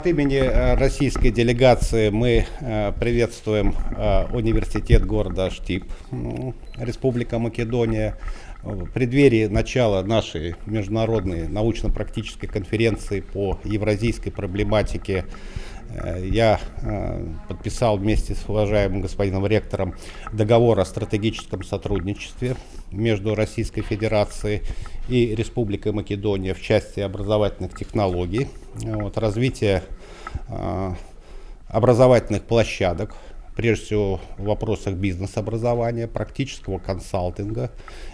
От имени э, российской делегации мы э, приветствуем э, университет города Штип, Республика Македония. В преддверии начала нашей международной научно-практической конференции по евразийской проблематике я подписал вместе с уважаемым господином ректором договор о стратегическом сотрудничестве между Российской Федерацией и Республикой Македония в части образовательных технологий, вот, развитие э, образовательных площадок, прежде всего в вопросах бизнес-образования, практического консалтинга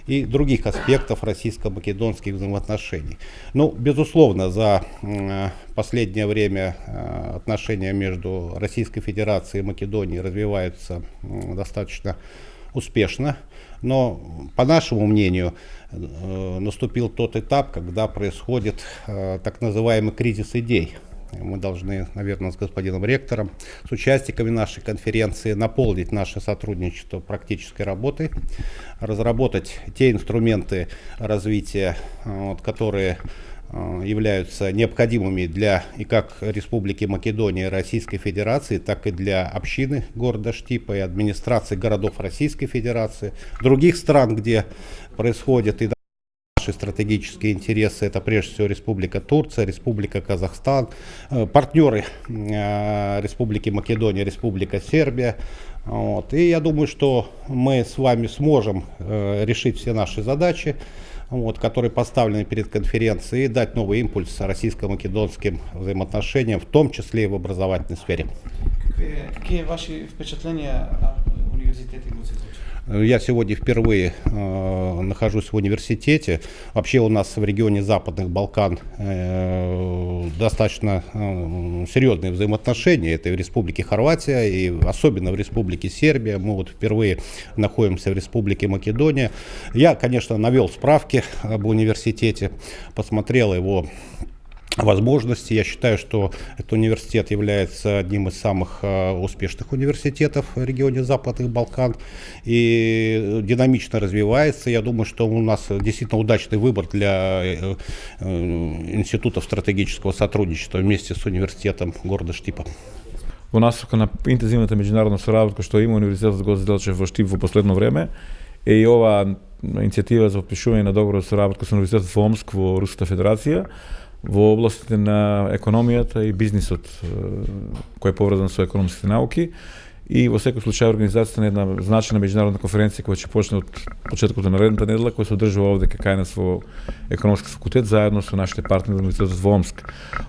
и других аспектов российско-македонских взаимоотношений. Ну, безусловно, за э, последнее время э, отношения между Российской Федерацией и Македонией развиваются достаточно успешно. Но, по нашему мнению, э, наступил тот этап, когда происходит так называемый кризис идей. Мы должны, наверное, с господином ректором, с участниками нашей конференции наполнить наше сотрудничество практической работой, разработать те инструменты развития, э, вот, которые Э, являются необходимыми для и как Республики Македония Российской Федерации, так и для общины города Штипа и администрации городов Российской Федерации, других стран, где происходят и наши стратегические интересы, это прежде всего Республика Турция, Республика Казахстан, э, партнеры э, Республики Македония, Республика Сербия. Вот. И я думаю, что мы с вами сможем решить все наши задачи вот, которые поставлены перед конференцией, и дать новый импульс российско-македонским взаимоотношениям, в том числе и в образовательной сфере. Какие, ваши впечатления я сегодня впервые э, нахожусь в университете. Вообще у нас в регионе Западных Балкан э, достаточно э, серьезные взаимоотношения. Это и в Республике Хорватия, и особенно в Республике Сербия. Мы вот впервые находимся в Республике Македония. Я, конечно, навел справки об университете, посмотрел его возможности. Я считаю, что этот университет является одним из самых э, успешных университетов в регионе Западных Балкан и динамично развивается. Я думаю, что у нас действительно удачный выбор для э, э, институтов стратегического сотрудничества вместе с университетом города Штипа. Во насока на интензивната меѓународна соработка што има Универзитетот Гоце Делчев во Штип во последно време е и ова иницијатива за подпишување на договор за соработка со Универзитетот во Омск во Руската Федерација во областите на економијата и бизнисот кој е поврзан со економските науки и во секој случај организацијата на една значајна меѓународна конференција која ќе почне од почетокот на наредната недела, која се одржува овде кај нас во економски факултет заедно со нашите партнери од Университетот во Омск.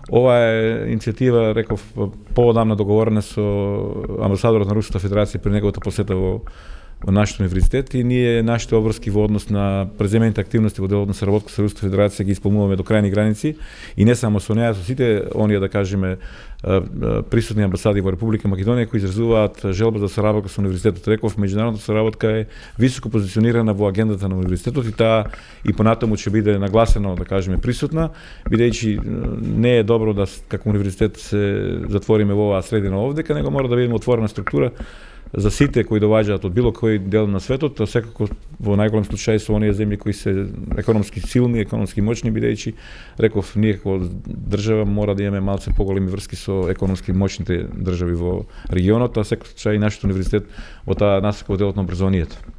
Ова е иницијатива, реков, поодамна договорена со амбасадорот на Руската федерација при неговата посета во во нашиот универзитет и ние нашите обврски во однос на преземените активности во делот на соработка со Руската федерација ги исполнуваме до крајни граници и не само со неа, со сите оние да кажеме присутни амбасади во Република Македонија кои изразуваат желба за соработка со универзитетот. Реков, меѓународната соработка е високо позиционирана во агендата на универзитетот и таа и понатаму ќе биде нагласено, да кажеме, присутна, бидејќи не е добро да како универзитет се затвориме во оваа средина овде, него мора да бидеме отворена структура за сите кои доваѓаат од било кој дел на светот, секако во најголем случај со оние земји кои се економски силни, економски моќни бидејќи реков ние како држава мора да имаме малце поголеми врски со економски моќните држави во регионот, а секако случај и нашиот универзитет во таа насока во делот на образованието.